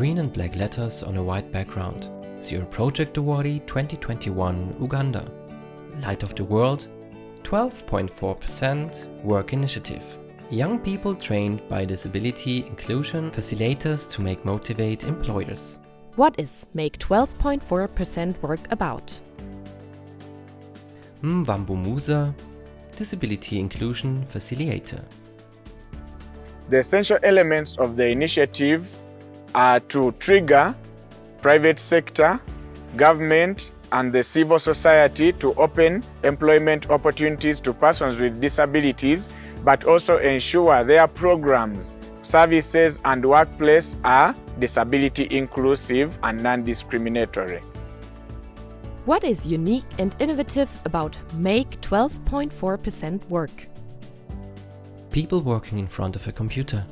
Green and black letters on a white background. Zero Project Awardee 2021 Uganda. Light for the World 12.4% Work Initiative. Young people trained by disability inclusion facilitators to make motivate employers. What is Make 12.4% Work about? Mwambu Musa, Disability Inclusion Facilitator. The essential elements of the initiative are to trigger private sector, government, and the civil society to open employment opportunities to persons with disabilities, but also ensure their programs, services, and workplace are disability inclusive and non-discriminatory. What is unique and innovative about Make 12.4% Work? People working in front of a computer.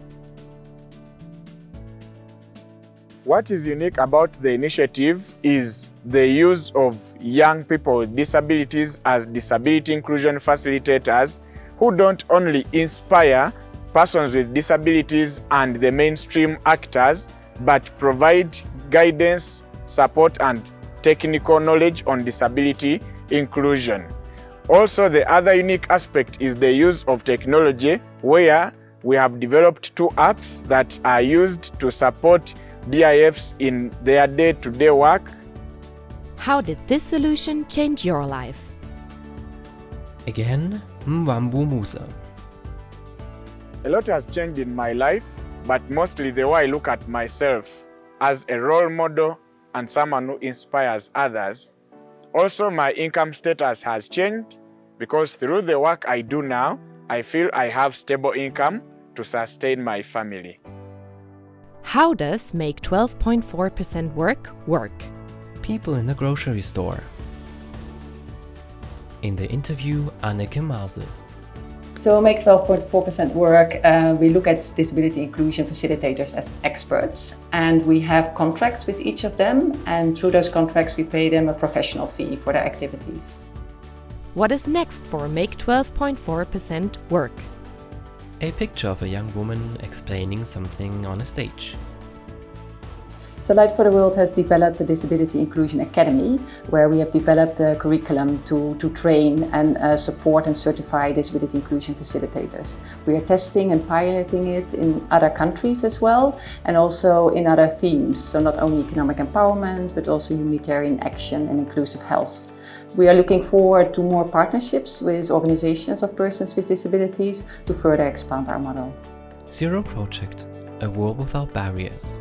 What is unique about the initiative is the use of young people with disabilities as disability inclusion facilitators who don't only inspire persons with disabilities and the mainstream actors, but provide guidance, support and technical knowledge on disability inclusion. Also, the other unique aspect is the use of technology where we have developed two apps that are used to support DIFs in their day-to-day -day work. How did this solution change your life? Again, Mwambu Musa. A lot has changed in my life, but mostly the way I look at myself as a role model and someone who inspires others. Also, my income status has changed because through the work I do now, I feel I have stable income to sustain my family. How does Make 12.4% Work work? People in a grocery store. In the interview, Anneke Maarse. So Make 12.4% Work, uh, we look at disability inclusion facilitators as experts and we have contracts with each of them and through those contracts we pay them a professional fee for their activities. What is next for Make 12.4% Work? A picture of a young woman explaining something on a stage. So Light for the World has developed the Disability Inclusion Academy, where we have developed a curriculum to, to train and uh, support and certify disability inclusion facilitators. We are testing and piloting it in other countries as well, and also in other themes. So not only economic empowerment, but also humanitarian action and inclusive health. We are looking forward to more partnerships with organizations of persons with disabilities to further expand our model. Zero Project, a world without barriers.